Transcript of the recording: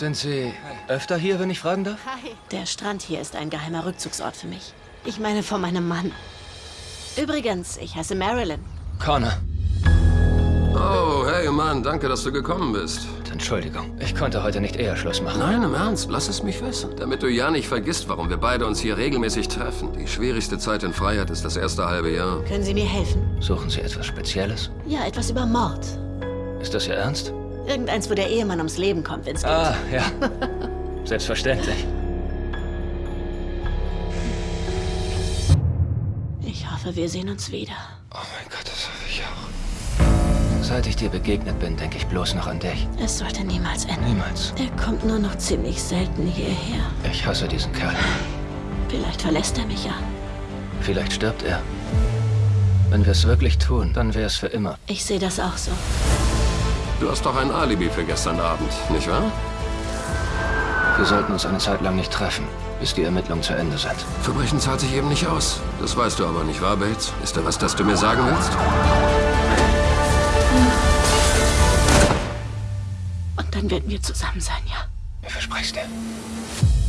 Sind Sie öfter hier, wenn ich fragen darf? Hi. Der Strand hier ist ein geheimer Rückzugsort für mich. Ich meine von meinem Mann. Übrigens, ich heiße Marilyn. Connor. Oh, hey Mann, danke, dass du gekommen bist. Entschuldigung, ich konnte heute nicht eher Schluss machen. Nein, im Ernst, lass es mich wissen. Damit du ja nicht vergisst, warum wir beide uns hier regelmäßig treffen. Die schwierigste Zeit in Freiheit ist das erste halbe Jahr. Können Sie mir helfen? Suchen Sie etwas Spezielles? Ja, etwas über Mord. Ist das Ihr Ernst? Irgendeins, wo der Ehemann ums Leben kommt, wenn's geht. Ah, ja. Selbstverständlich. Ich hoffe, wir sehen uns wieder. Oh mein Gott, das hoffe ich auch. Seit ich dir begegnet bin, denke ich bloß noch an dich. Es sollte niemals enden. Niemals. Er kommt nur noch ziemlich selten hierher. Ich hasse diesen Kerl. Vielleicht verlässt er mich ja. Vielleicht stirbt er. Wenn wir es wirklich tun, dann wäre es für immer. Ich sehe das auch so. Du hast doch ein Alibi für gestern Abend, nicht wahr? Wir sollten uns eine Zeit lang nicht treffen, bis die Ermittlungen zu Ende sind. Verbrechen zahlt sich eben nicht aus. Das weißt du aber nicht, wahr, Bates? Ist da was, das du mir sagen willst? Und dann werden wir zusammen sein, ja? Ich verspreche dir.